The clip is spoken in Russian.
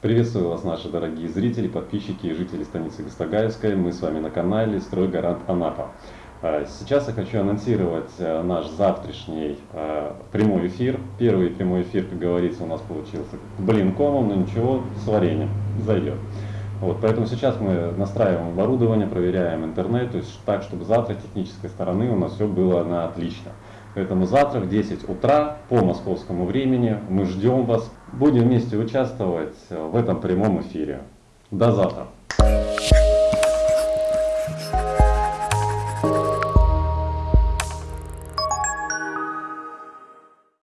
Приветствую вас, наши дорогие зрители, подписчики и жители станицы Гастагаевской. Мы с вами на канале «Стройгарант Анапа». А, сейчас я хочу анонсировать э, наш завтрашний э, прямой эфир. Первый прямой эфир, как говорится, у нас получился блин комом, но ничего, с вареньем зайдет. Вот, поэтому сейчас мы настраиваем оборудование, проверяем интернет, то есть так, чтобы завтра технической стороны у нас все было на отлично. Поэтому завтра в 10 утра по московскому времени мы ждем вас. Будем вместе участвовать в этом прямом эфире. До завтра.